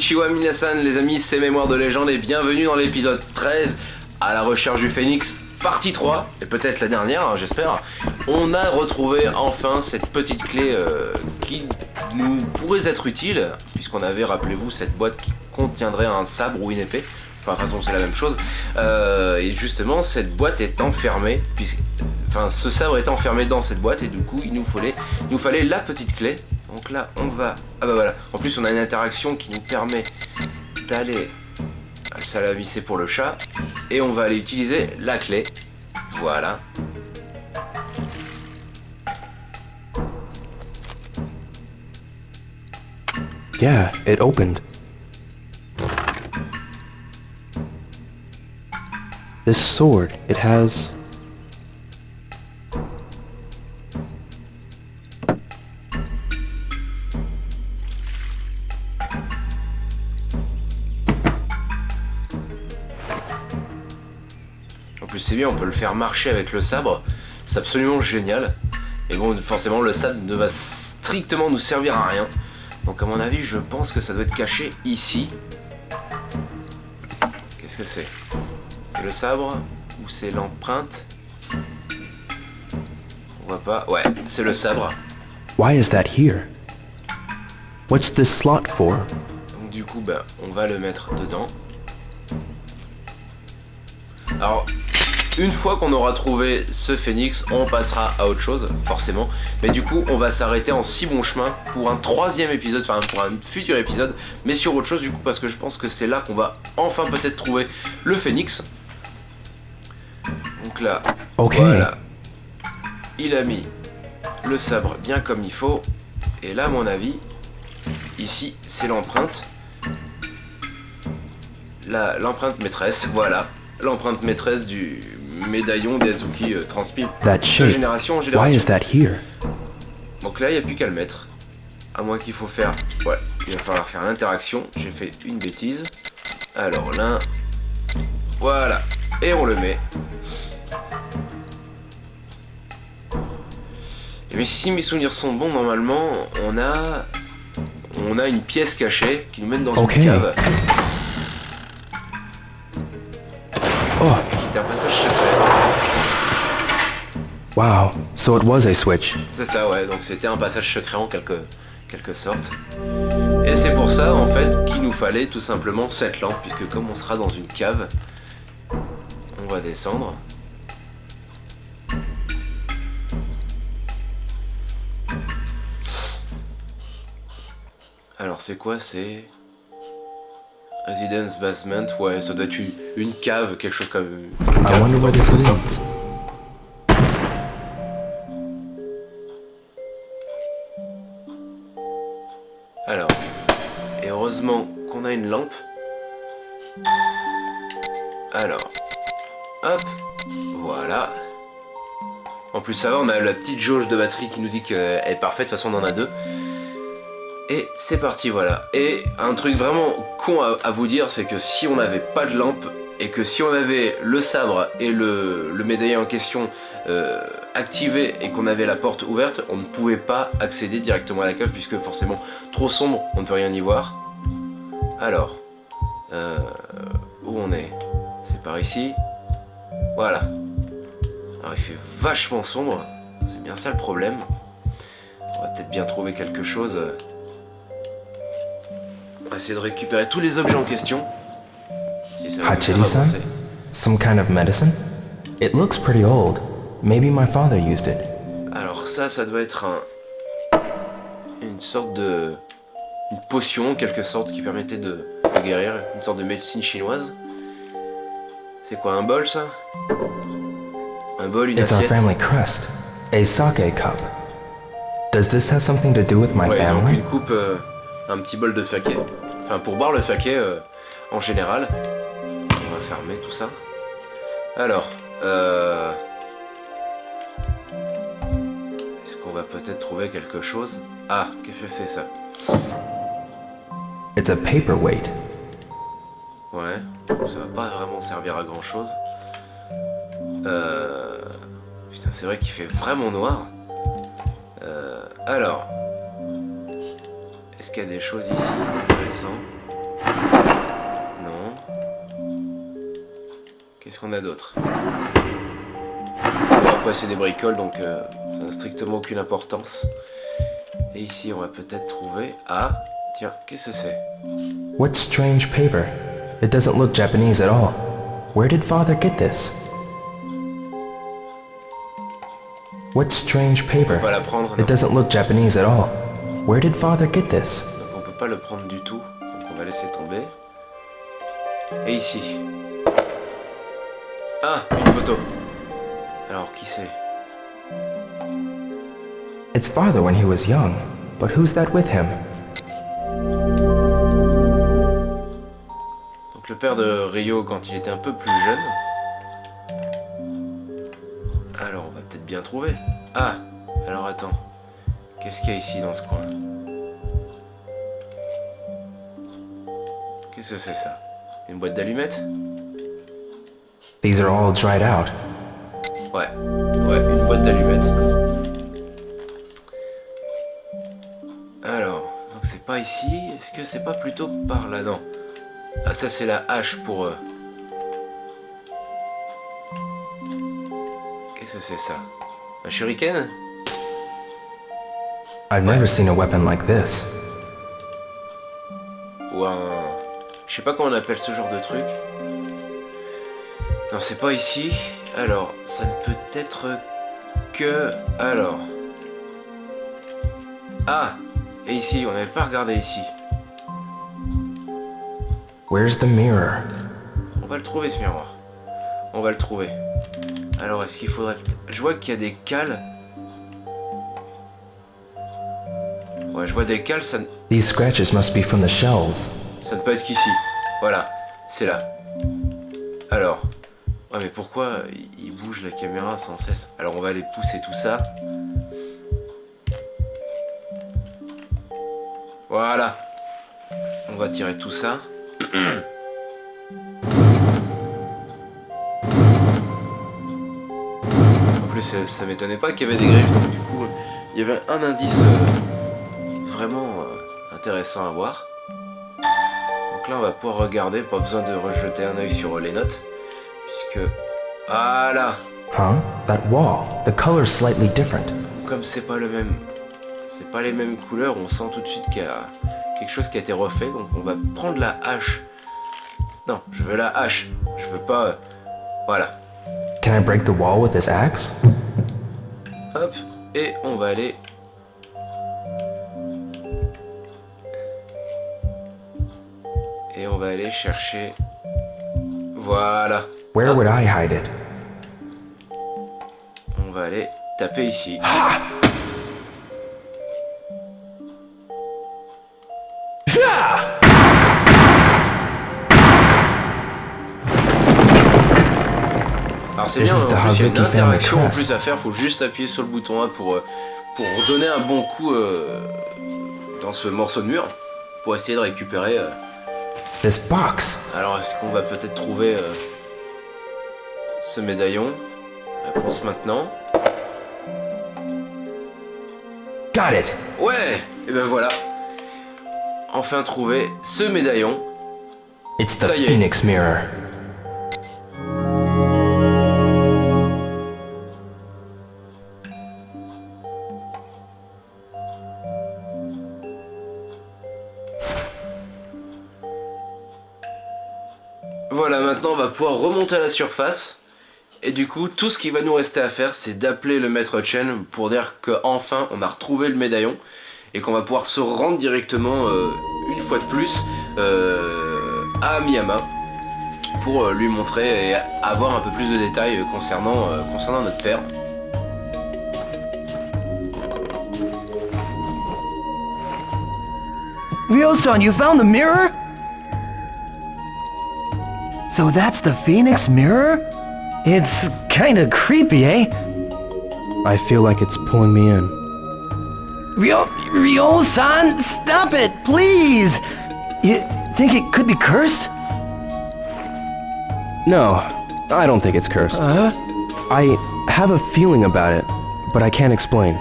Konnichiwa minasan les amis, c'est Mémoire de légende et bienvenue dans l'épisode 13 à la recherche du phénix, partie 3, et peut-être la dernière hein, j'espère. On a retrouvé enfin cette petite clé euh, qui nous pourrait être utile, puisqu'on avait, rappelez-vous, cette boîte qui contiendrait un sabre ou une épée. Enfin, de toute c'est la même chose. Euh, et justement, cette boîte est enfermée, puisque, ce sabre est enfermé dans cette boîte, et du coup, il nous fallait, nous fallait la petite clé donc là, on va... Ah bah voilà. En plus, on a une interaction qui permet d'aller... Ça l'a vissé pour le chat. Et on va aller utiliser la clé. Voilà. Yeah, it opened. This sword, it has c'est bien, on peut le faire marcher avec le sabre. C'est absolument génial. Et bon, forcément, le sabre ne va strictement nous servir à rien. Donc à mon avis, je pense que ça doit être caché ici. Qu'est-ce que c'est? C'est le sabre Ou c'est l'empreinte? On voit pas. Ouais, c'est le sabre. Why is that here? What's this slot for? Donc du coup, bah, on va le mettre dedans. Alors, une fois qu'on aura trouvé ce phénix, on passera à autre chose, forcément. Mais du coup, on va s'arrêter en si bon chemin pour un troisième épisode, enfin pour un futur épisode, mais sur autre chose du coup, parce que je pense que c'est là qu'on va enfin peut-être trouver le phénix. Donc là, voilà. Il a mis le sabre bien comme il faut. Et là, à mon avis, ici, c'est l'empreinte. L'empreinte maîtresse, voilà. L'empreinte maîtresse du médaillon d'Azuki euh, transmis de génération en génération. Why is that here? Donc là, il n'y a plus qu'à le mettre. À moins qu'il faut faire... Ouais, il va falloir faire l'interaction. J'ai fait une bêtise. Alors là... Voilà. Et on le met. Et mais si mes souvenirs sont bons, normalement, on a... On a une pièce cachée qui nous mène dans une cave. Oh. Qui un passage secret. Wow, so it was a switch. C'est ça, ouais, donc c'était un passage secret en quelque, quelque sorte. Et c'est pour ça, en fait, qu'il nous fallait tout simplement cette lampe, puisque comme on sera dans une cave, on va descendre. Alors c'est quoi? C'est... Residence Basement, ouais, ça doit être une, cave, quelque chose comme... Une cave, Alors, ça va, on a la petite jauge de batterie qui nous dit qu'elle est parfaite, de toute façon on en a deux. Et c'est parti, voilà. Et un truc vraiment con à, vous dire, c'est que si on n'avait pas de lampe, et que si on avait le sabre et le, le médaillon en question euh, activé et qu'on avait la porte ouverte, on ne pouvait pas accéder directement à la cave puisque forcément trop sombre, on ne peut rien y voir. Alors, euh, où on est? C'est par ici. Voilà. Alors il fait vachement sombre, c'est bien ça le problème. On va peut-être bien trouver quelque chose on va essayer de récupérer tous les objets en question. Si ça san Some kind of medicine? It looks pretty old. Maybe my father used it. Alors ça, ça doit être un... Une sorte de... Une potion, en quelque sorte, qui permettait de, guérir. Une sorte de médecine chinoise. C'est quoi, un bol, ça? Un bol, une It's assiette. Our family crest. A sake cup. Does this have something to do with my ouais, family? Donc une coupe, euh, un petit bol de saké. Enfin, pour boire le saké euh, en général. On va fermer tout ça. Alors, euh... Est-ce qu'on va peut-être trouver quelque chose? Ah, qu'est-ce que c'est ça? It's a paperweight. Ouais, ça va pas vraiment servir à grand chose. Euh... Putain, c'est vrai qu'il fait vraiment noir. Euh, alors, est-ce qu'il y a des choses ici intéressantes? Non. Qu'est-ce qu'on a d'autre? Bon, Après, c'est des bricoles, donc euh, ça n'a strictement aucune importance. Et ici, on va peut-être trouver... Ah, tiens, qu'est-ce que c'est? What strange paper? It doesn't look Japanese at all. Where did father get this? What strange paper? On peut pas la prendre. It doesn't look Japanese at all. Where did father get this? Donc on peut pas le prendre du tout. Donc on va laisser tomber. Et ici. Ah, une photo. Alors, qui c'est? It's father when he was young, but who's that with him? Donc le père de Rio quand il était un peu plus jeune. Bien trouver. Ah, alors attends. Qu'est-ce qu'il y a ici dans ce coin? Qu'est-ce que c'est ça? Une boîte d'allumettes? These are all dried out. Ouais, ouais, une boîte d'allumettes. Alors, donc c'est pas ici. Est-ce que c'est pas plutôt par là Non. Ah, ça c'est la hache pour... eux. Qu'est-ce que c'est ça? Un shuriken? I've never seen a weapon like this. Ou un... Je sais pas comment on appelle ce genre de truc. Non, c'est pas ici. Alors, ça ne peut être que... Alors... Ah Et ici, on n'avait pas regardé ici. Where's the mirror? On va le trouver ce miroir. On va le trouver. Alors, est-ce qu'il faudrait... Je vois qu'il y a des cales. Ouais, je vois des cales, ça, ne- These scratches must be from the shells. ça ne peut être qu'ici. Voilà, c'est là. Alors... Ouais, mais pourquoi il il bouge la caméra sans cesse? Alors, on va aller pousser tout ça. Voilà. On va tirer tout ça. plus, ça, ça m'étonnait pas qu'il y avait des griffes, donc du coup, il y avait un indice euh, vraiment euh, intéressant à voir. Donc là, on va pouvoir regarder, pas besoin de rejeter un œil sur les notes, puisque... Voilà Huh? That wall. The color's slightly different. Comme c'est pas le même... C'est pas les mêmes couleurs, on sent tout de suite qu'il y a quelque chose qui a été refait, donc on va prendre la hache. Non, je veux la hache, je veux pas... euh, Voilà. Can I break the wall with this axe? Hop, et on va aller... Et on va aller chercher... Voilà. Where would I hide it? On va aller taper ici. Alors c'est bien, en plus il y a une interaction en plus à faire, faut juste appuyer sur le bouton A pour, euh, pour donner un bon coup euh, dans ce morceau de mur, pour essayer de récupérer... euh, This box. Alors, est-ce qu'on va peut-être trouver euh, ce médaillon? Réponse maintenant. Got it. Ouais Et ben voilà. Enfin trouvé ce médaillon. It's the Ça y est. Phoenix mirror. À la surface. Et du coup, tout ce qui va nous rester à faire, c'est d'appeler le maître Chen pour dire qu'enfin on a retrouvé le médaillon et qu'on va pouvoir se rendre directement, euh, une fois de plus, euh, à Miyama pour euh, lui montrer et avoir un peu plus de détails concernant, concernant notre père. Ryo-san, you found the mirror? So that's the Phoenix mirror? It's kinda creepy, eh? I feel like it's pulling me in. Ryo... Ryo-san, stop it, please! You think it could be cursed? No, I don't think it's cursed. Huh? I have a feeling about it, but I can't explain.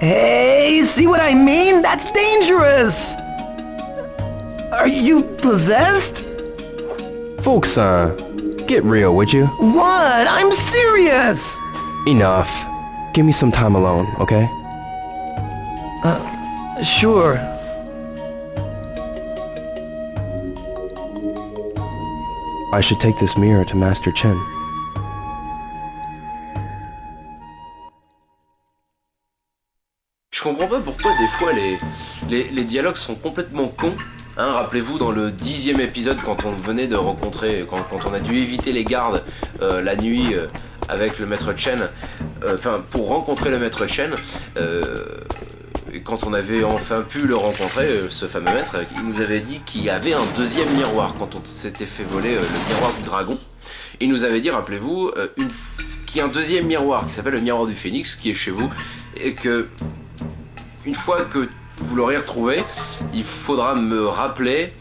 Hey, see what I mean? That's dangerous! Are you possessed? Folks, uh, Get real, would you? What? I'm serious! Enough. Give me some time alone, okay? Uh, sure. I should take this mirror to Master Chen. Je comprends pas pourquoi des fois les, les, les dialogues sont complètement cons. Hein, Rappelez-vous dans le dixième épisode quand on venait de rencontrer, quand, on a dû éviter les gardes euh, la nuit euh, avec le maître Chen, euh, enfin pour rencontrer le maître Chen, quand on avait enfin pu le rencontrer, ce fameux maître, il nous avait dit qu'il y avait un deuxième miroir quand on s'était fait voler le miroir du dragon. Il nous avait dit, rappelez-vous, qu'il y a un deuxième miroir qui s'appelle le miroir du phénix qui est chez vous et que une fois que vous l'aurez retrouvé, il faudra me rappeler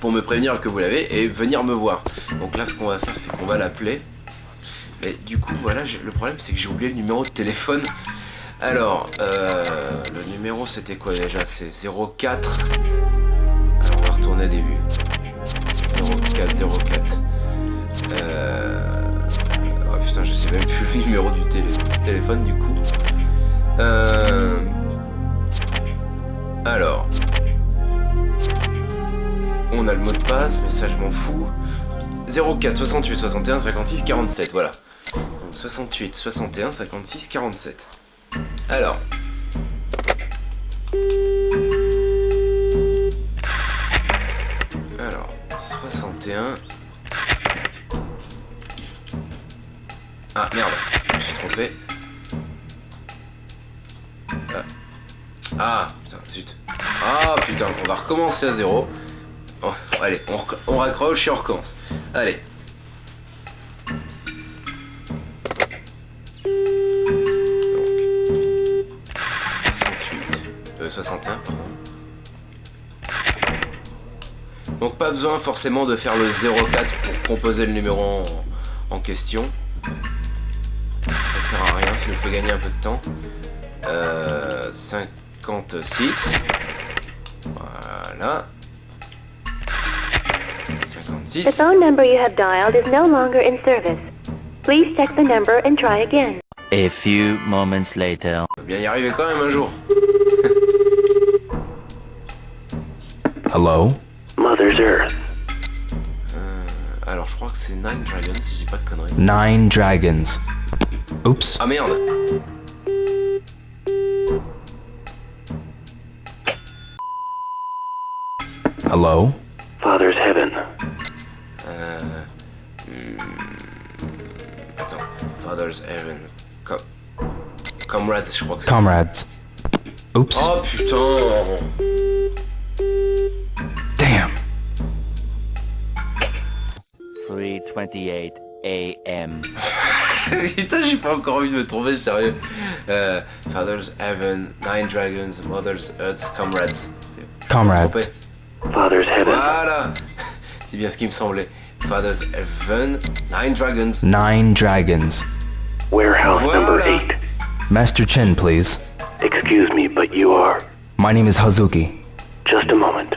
pour me prévenir que vous l'avez et venir me voir. Donc là, ce qu'on va faire, c'est qu'on va l'appeler. Mais du coup, voilà, le problème, c'est que j'ai oublié le numéro de téléphone. Alors, euh, le numéro, c'était quoi déjà? C'est 04. Alors, on va retourner au début. 04, 04. Euh... Oh putain, je sais même plus le numéro du, télé- téléphone, du coup. Euh... Alors. On a le mot de passe, mais ça je m'en fous. 04 68 61 56 47, voilà. Donc 68 61 56 47. Alors. Alors, 61. Ah merde, je me suis trompé. Ah. Ah. Ah, putain, on va recommencer à zéro. Oh, allez, on, raccroche et on recommence. Allez. Donc. 68. Euh, 61, pardon. Donc pas besoin forcément de faire le 04 pour composer le numéro en, en question. Ça sert à rien, ça nous fait gagner un peu de temps. Euh, 56. Voilà. The phone number you have dialed is no longer in service. Please check the number and try again. A few moments later. On va bien y arriver quand même un jour. Hello? Mother's Earth. Euh, alors je crois que c'est Nine Dragons si je dis pas de conneries. Nine dragons. Oops. Ah merde Hello? Father's Heaven. Hmm, Attends. Father's Heaven. Com Comrades, je crois que. Comrades. Oops. Oh putain Damn. 3:28 a.m. Putain, j'ai pas encore envie de me tromper, sérieux. Euh, Father's Heaven, Nine Dragons, Mother's Earth, Comrades. Comrades. Trompé. Father's Heaven. Voilà C'est bien ce qui me semblait. Father's Heaven, Nine Dragons. Nine dragons. Warehouse number 8. Master Chen, please. Excuse me, but you are. My name is Hazuki. Just a moment.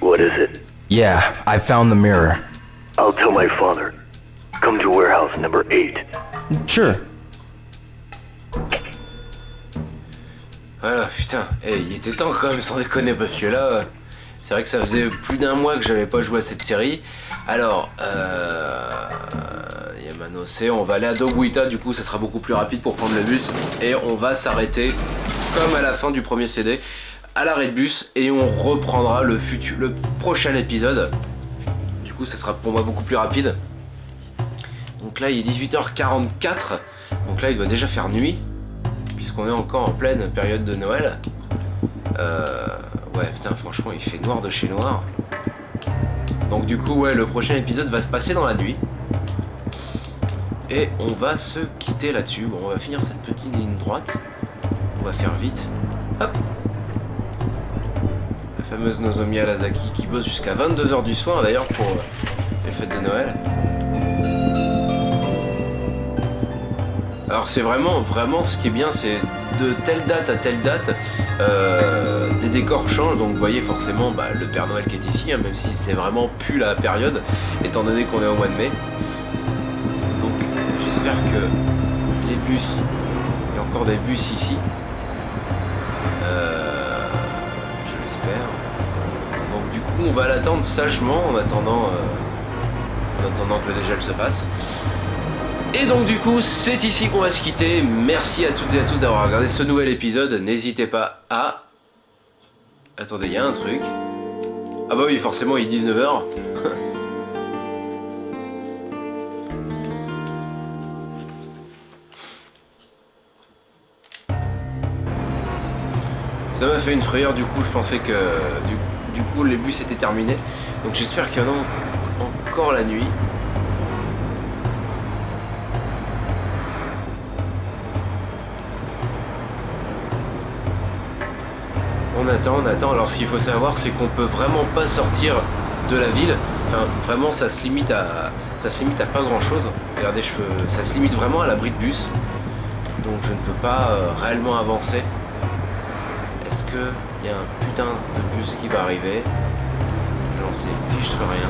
What is it? Yeah, I found the mirror. I'll tell my father. Come to warehouse number 8. Sure. Voilà, putain. Eh, il était temps quand même, sans déconner, parce que là, c'est vrai que ça faisait plus d'un mois que j'avais pas joué à cette série. Alors, euh... Yamano on va aller à Dobuita, du coup, ça sera beaucoup plus rapide pour prendre le bus. Et on va s'arrêter, comme à la fin du premier CD, à l'arrêt de bus, et on reprendra le, futur, le prochain épisode. Du coup, ça sera pour moi beaucoup plus rapide. Donc là, il est 18h44. Donc là, il doit déjà faire nuit puisqu'on est encore en pleine période de Noël. Euh, ouais, putain, franchement, il fait noir de chez noir. Donc du coup, ouais, le prochain épisode va se passer dans la nuit. Et on va se quitter là-dessus. Bon, on va finir cette petite ligne droite. On va faire vite. Hop La fameuse Nozomi Alasaki qui bosse jusqu'à 22h du soir d'ailleurs pour les fêtes de Noël. Alors c'est vraiment, vraiment ce qui est bien, c'est de telle date à telle date, euh, des décors changent. Donc vous voyez forcément bah, le Père Noël qui est ici, hein, même si c'est vraiment plus la période, étant donné qu'on est au mois de mai. Donc j'espère que les bus, il y a encore des bus ici. Euh, je l'espère. Donc du coup on va l'attendre sagement en attendant, euh, en attendant que le dégel se fasse. Et donc du coup, c'est ici qu'on va se quitter. Merci à toutes et à tous d'avoir regardé ce nouvel épisode. N'hésitez pas à... Attendez, il y a un truc. Ah bah oui, forcément, il est 19h. Ça m'a fait une frayeur, du coup, je pensais que... Du, du coup, les bus étaient terminés. Donc j'espère qu'il y en a encore la nuit. On attend, on attend. Alors ce qu'il faut savoir, c'est qu'on peut vraiment pas sortir de la ville. Enfin, vraiment, ça se limite à, ça se limite à pas grand chose. Regardez, je peux, ça se limite vraiment à l'abri de bus. Donc je ne peux pas euh, réellement avancer. Est-ce que il y a un putain de bus qui va arriver? J'en sais fiche rien.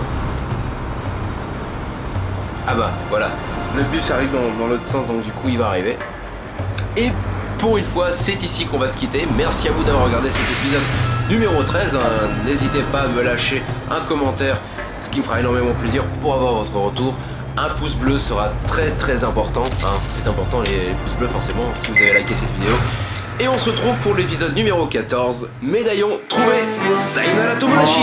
Ah bah voilà, le bus arrive dans, dans l'autre sens, donc du coup il va arriver. Et pour une fois, c'est ici qu'on va se quitter. Merci à vous d'avoir regardé cet épisode numéro 13. Hein. N'hésitez pas à me lâcher un commentaire, ce qui me fera énormément plaisir pour avoir votre retour. Un pouce bleu sera très très important. Hein. C'est important les pouces bleus forcément si vous avez liké cette vidéo. Et on se retrouve pour l'épisode numéro 14. Médaillon trouvé Sayonara Tomodachi